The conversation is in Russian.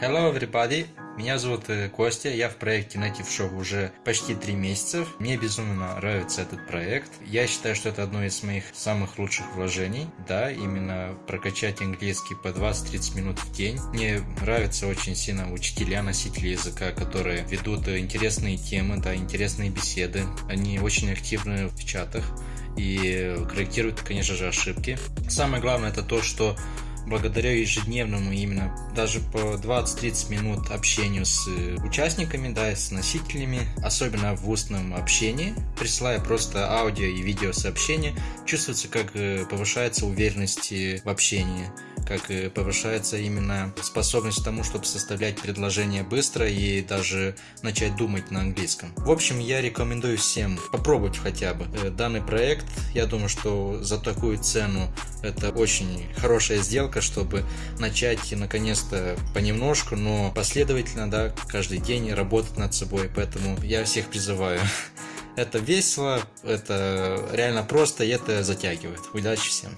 Hello everybody! Меня зовут э, Костя, я в проекте Native Show уже почти три месяца. Мне безумно нравится этот проект. Я считаю, что это одно из моих самых лучших вложений. Да, именно прокачать английский по 20-30 минут в день. Мне нравятся очень сильно учителя, носители языка, которые ведут интересные темы, да, интересные беседы. Они очень активны в чатах и корректируют, конечно же, ошибки. Самое главное это то, что благодаря ежедневному именно даже по 20-30 минут общению с э, участниками, да, с носителями, особенно в устном общении, присылая просто аудио и видео сообщения, чувствуется, как э, повышается уверенность в общении как и повышается именно способность к тому, чтобы составлять предложения быстро и даже начать думать на английском. В общем, я рекомендую всем попробовать хотя бы э, данный проект. Я думаю, что за такую цену это очень хорошая сделка, чтобы начать наконец-то понемножку, но последовательно, да, каждый день работать над собой. Поэтому я всех призываю. Это весело, это реально просто и это затягивает. Удачи всем!